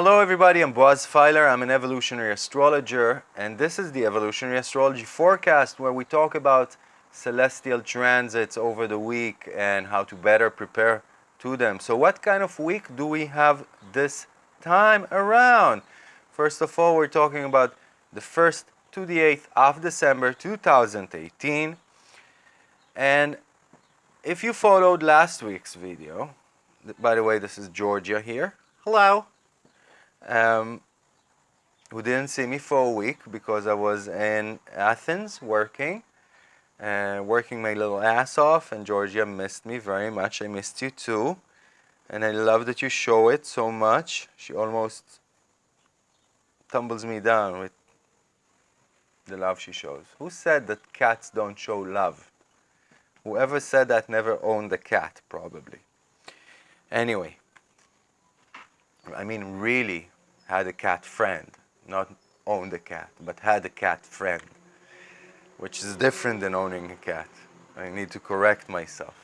Hello everybody, I'm Boaz Fyler. I'm an evolutionary astrologer and this is the evolutionary astrology forecast where we talk about celestial transits over the week and how to better prepare to them. So what kind of week do we have this time around? First of all, we're talking about the 1st to the 8th of December 2018. And if you followed last week's video, by the way, this is Georgia here. Hello. Um, who didn't see me for a week because I was in Athens working and working my little ass off and Georgia missed me very much. I missed you too. And I love that you show it so much. She almost tumbles me down with the love she shows. Who said that cats don't show love? Whoever said that never owned a cat, probably. Anyway, I mean really had a cat friend, not owned a cat, but had a cat friend, which is different than owning a cat. I need to correct myself.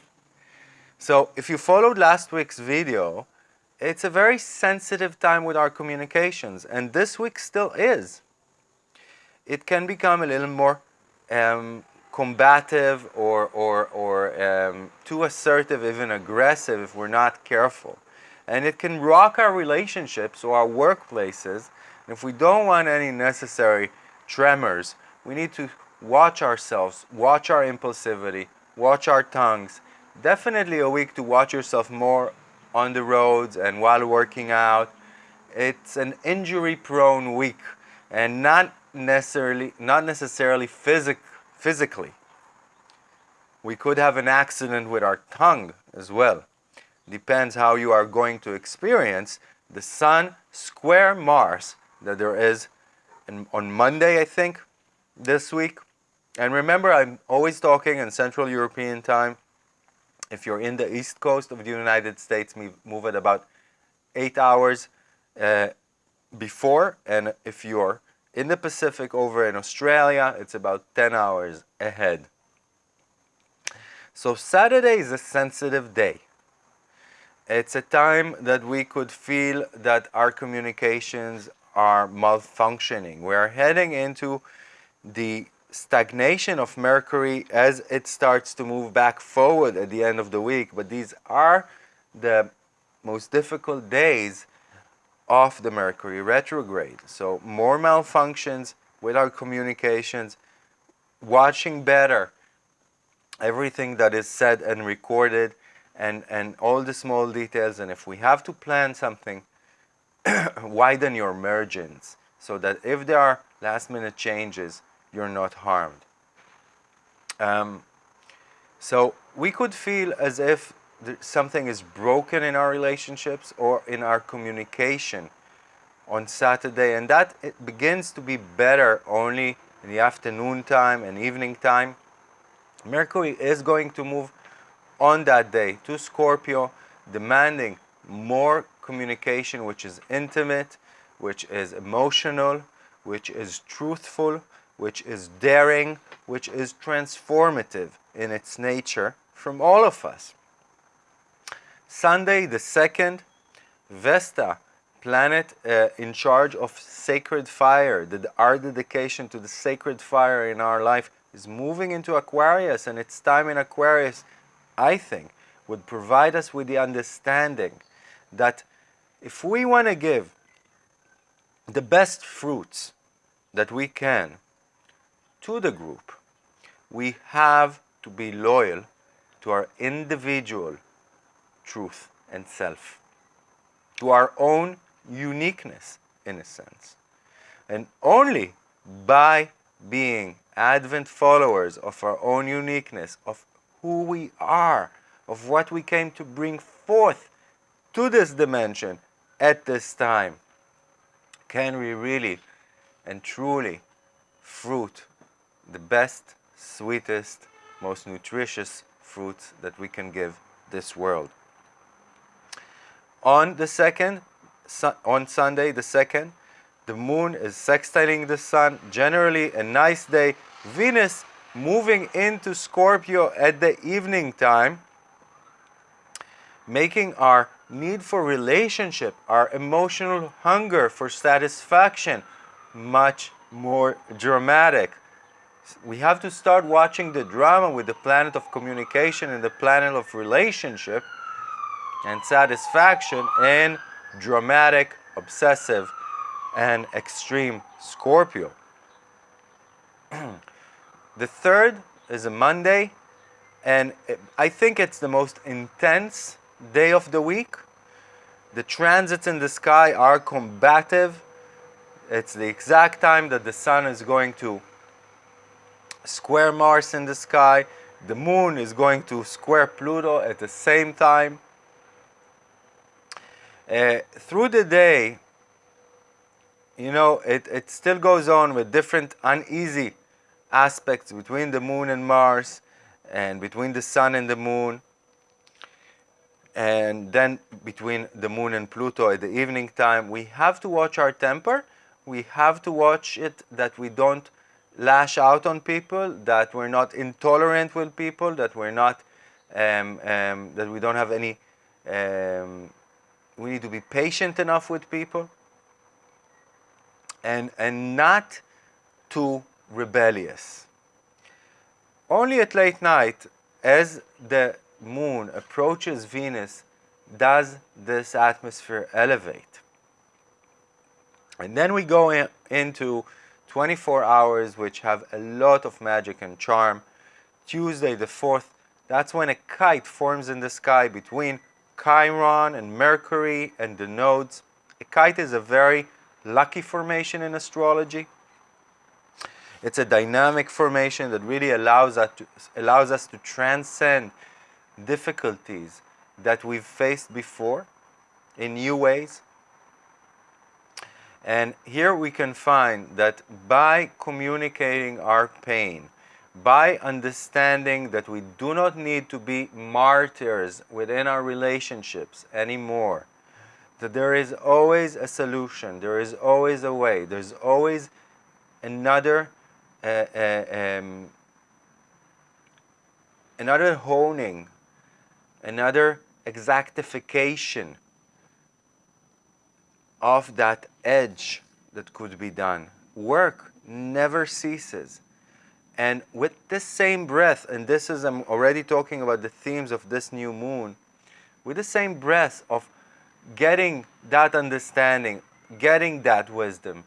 So if you followed last week's video, it's a very sensitive time with our communications, and this week still is. It can become a little more um, combative or, or, or um, too assertive, even aggressive if we're not careful. And it can rock our relationships or our workplaces. And if we don't want any necessary tremors, we need to watch ourselves, watch our impulsivity, watch our tongues. Definitely a week to watch yourself more on the roads and while working out. It's an injury prone week and not necessarily not necessarily physic, physically. We could have an accident with our tongue as well depends how you are going to experience the Sun square Mars that there is in, on Monday, I think, this week. And remember, I'm always talking in Central European time. If you're in the East Coast of the United States, move at about eight hours uh, before. And if you're in the Pacific over in Australia, it's about 10 hours ahead. So Saturday is a sensitive day. It's a time that we could feel that our communications are malfunctioning. We are heading into the stagnation of Mercury as it starts to move back forward at the end of the week. But these are the most difficult days of the Mercury retrograde. So more malfunctions with our communications, watching better everything that is said and recorded, and, and all the small details. And if we have to plan something, widen your margins so that if there are last minute changes, you're not harmed. Um, so we could feel as if something is broken in our relationships or in our communication on Saturday and that it begins to be better only in the afternoon time and evening time. Mercury is going to move on that day to Scorpio, demanding more communication which is intimate, which is emotional, which is truthful, which is daring, which is transformative in its nature from all of us. Sunday the 2nd, Vesta, planet uh, in charge of sacred fire, the, our dedication to the sacred fire in our life is moving into Aquarius and its time in Aquarius I think, would provide us with the understanding that if we want to give the best fruits that we can to the group, we have to be loyal to our individual truth and self, to our own uniqueness in a sense. And only by being Advent followers of our own uniqueness, of who we are, of what we came to bring forth to this dimension at this time, can we really and truly fruit the best, sweetest, most nutritious fruits that we can give this world. On the second, on Sunday the second, the moon is sextiling the sun, generally a nice day. Venus moving into Scorpio at the evening time, making our need for relationship, our emotional hunger for satisfaction, much more dramatic. We have to start watching the drama with the planet of communication and the planet of relationship and satisfaction in dramatic, obsessive, and extreme Scorpio. the third is a Monday, and I think it's the most intense day of the week. The transits in the sky are combative. It's the exact time that the sun is going to square Mars in the sky. The moon is going to square Pluto at the same time. Uh, through the day, you know, it, it still goes on with different uneasy aspects between the moon and Mars and between the sun and the moon. And then between the moon and Pluto at the evening time, we have to watch our temper. We have to watch it that we don't lash out on people, that we're not intolerant with people, that we're not, um, um, that we don't have any, um, we need to be patient enough with people. And, and not too rebellious. Only at late night, as the moon approaches Venus, does this atmosphere elevate? And then we go in, into 24 hours, which have a lot of magic and charm. Tuesday the 4th, that's when a kite forms in the sky between Chiron and Mercury and the nodes. A kite is a very lucky formation in astrology. It's a dynamic formation that really allows us to, allows us to transcend difficulties that we've faced before in new ways. And here we can find that by communicating our pain, by understanding that we do not need to be martyrs within our relationships anymore, that there is always a solution, there is always a way, there's always another um, another honing another exactification of that edge that could be done. Work never ceases. And with this same breath, and this is, I'm already talking about the themes of this new moon, with the same breath of getting that understanding, getting that wisdom,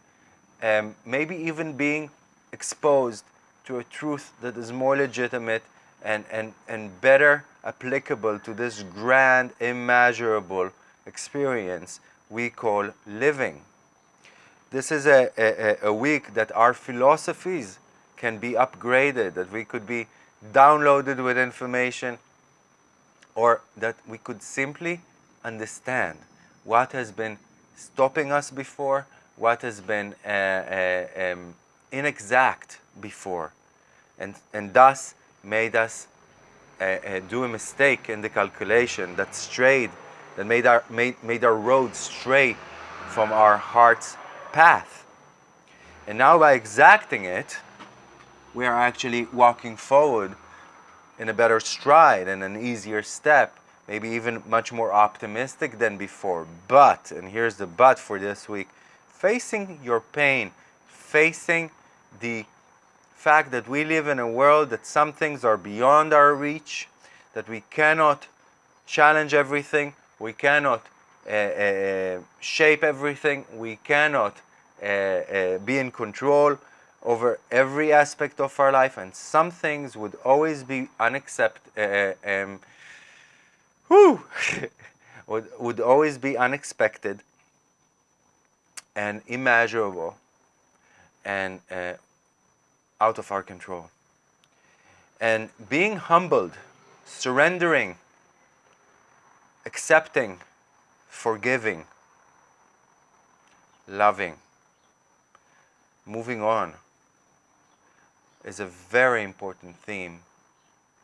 um, maybe even being exposed to a truth that is more legitimate and, and, and better applicable to this grand, immeasurable experience we call living. This is a, a, a week that our philosophies can be upgraded, that we could be downloaded with information, or that we could simply understand what has been stopping us before, what has been uh, uh, um, inexact before, and, and thus made us uh, uh, do a mistake in the calculation that strayed, that made our, made, made our road stray from our heart's path. And now by exacting it, we are actually walking forward in a better stride and an easier step, maybe even much more optimistic than before. But, and here's the but for this week, facing your pain, facing the fact that we live in a world that some things are beyond our reach, that we cannot challenge everything, we cannot uh, uh, shape everything, we cannot uh, uh, be in control over every aspect of our life, and some things would always be unaccepted, uh, uh, um, would, would always be unexpected and immeasurable and uh, out of our control. And being humbled, surrendering, accepting, forgiving, loving, moving on is a very important theme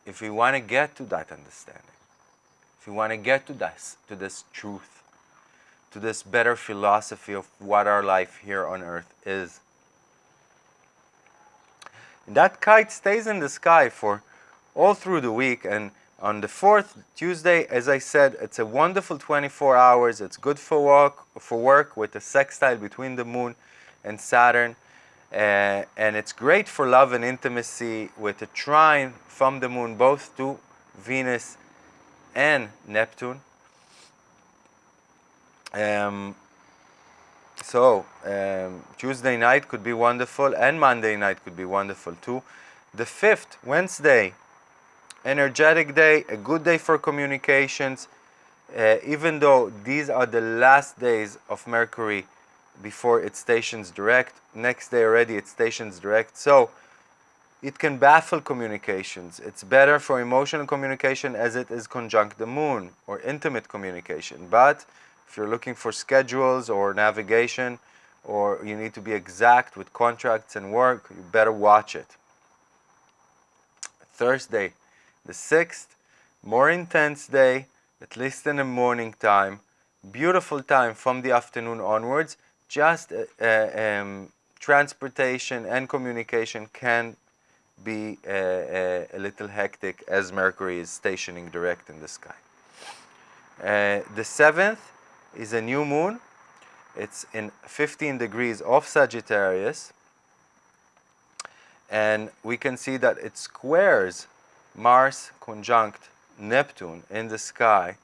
if we want to get to that understanding, if we want to get to this, to this truth, to this better philosophy of what our life here on earth is. That kite stays in the sky for all through the week and On the 4th, Tuesday, as I said, it's a wonderful 24 hours. It's good for work, for work with a sextile between the moon and Saturn. Uh, and it's great for love and intimacy with a trine from the moon both to Venus and Neptune. Um, so um, Tuesday night could be wonderful and Monday night could be wonderful too. The 5th, Wednesday, energetic day, a good day for communications, uh, even though these are the last days of Mercury before it stations direct. Next day already it stations direct. So it can baffle communications. It's better for emotional communication as it is conjunct the moon or intimate communication. But if you're looking for schedules or navigation or you need to be exact with contracts and work, you better watch it. Thursday, the 6th, more intense day, at least in the morning time, beautiful time from the afternoon onwards, just uh, uh, um, transportation and communication can be uh, uh, a little hectic as Mercury is stationing direct in the sky. Uh, the 7th is a new moon. It's in 15 degrees of Sagittarius. And we can see that it squares Mars conjunct Neptune in the sky.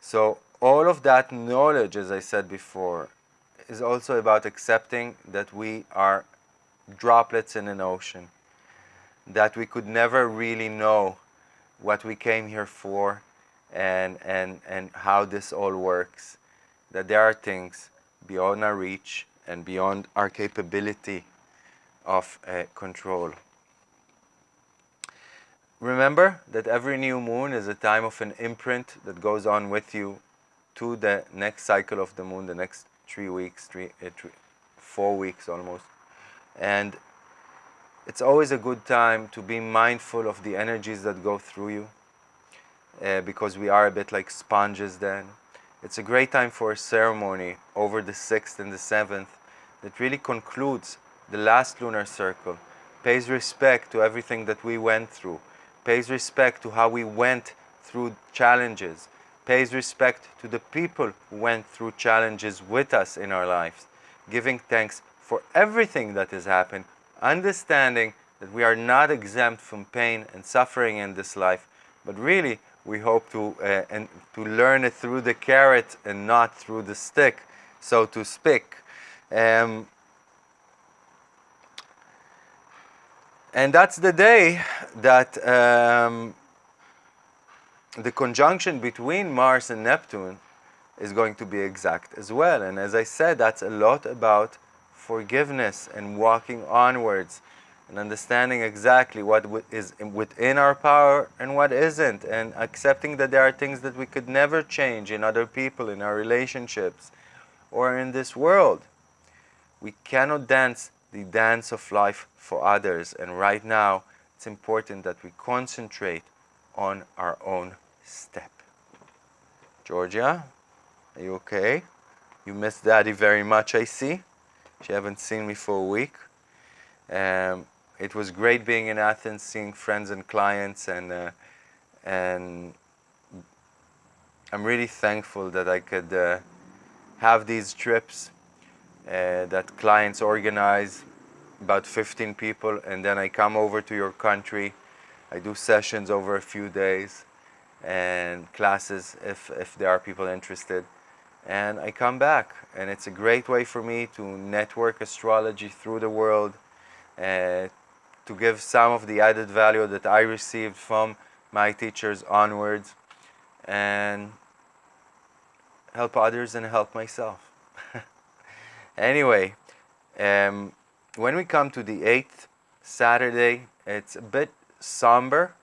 So all of that knowledge, as I said before, is also about accepting that we are droplets in an ocean, that we could never really know what we came here for and, and, and how this all works, that there are things beyond our reach and beyond our capability of uh, control. Remember that every new moon is a time of an imprint that goes on with you to the next cycle of the moon, the next three weeks, three, uh, three, four weeks almost. And it's always a good time to be mindful of the energies that go through you uh, because we are a bit like sponges then. It's a great time for a ceremony over the 6th and the 7th that really concludes the last lunar circle, pays respect to everything that we went through, pays respect to how we went through challenges, pays respect to the people who went through challenges with us in our lives, giving thanks for everything that has happened, understanding that we are not exempt from pain and suffering in this life, but really we hope to, uh, and to learn it through the carrot and not through the stick, so to speak. Um, and that's the day that um, the conjunction between Mars and Neptune is going to be exact as well. And as I said, that's a lot about forgiveness and walking onwards and understanding exactly what is within our power and what isn't, and accepting that there are things that we could never change in other people, in our relationships, or in this world. We cannot dance the dance of life for others, and right now it's important that we concentrate on our own step. Georgia, are you okay? You miss Daddy very much, I see. She haven't seen me for a week. Um, it was great being in Athens, seeing friends and clients, and uh, and I'm really thankful that I could uh, have these trips uh, that clients organize, about 15 people, and then I come over to your country. I do sessions over a few days and classes if, if there are people interested. And I come back, and it's a great way for me to network astrology through the world, uh, to give some of the added value that I received from my teachers onwards, and help others and help myself. anyway, um, when we come to the 8th Saturday, it's a bit somber,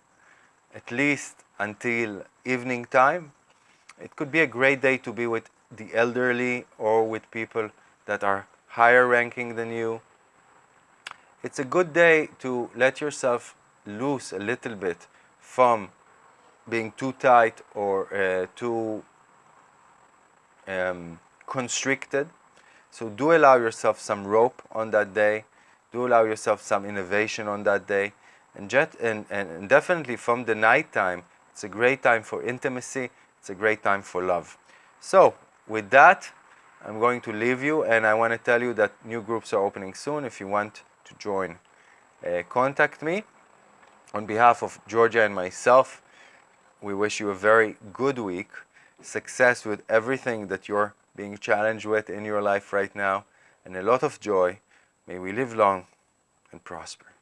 at least until evening time. It could be a great day to be with the elderly or with people that are higher ranking than you. It's a good day to let yourself loose a little bit from being too tight or uh, too um, constricted. So do allow yourself some rope on that day. Do allow yourself some innovation on that day. And, jet, and, and definitely from the night time, It's a great time for intimacy. It's a great time for love. So, with that, I'm going to leave you and I want to tell you that new groups are opening soon if you want to join. Uh, contact me. On behalf of Georgia and myself, we wish you a very good week, success with everything that you're being challenged with in your life right now, and a lot of joy. May we live long and prosper.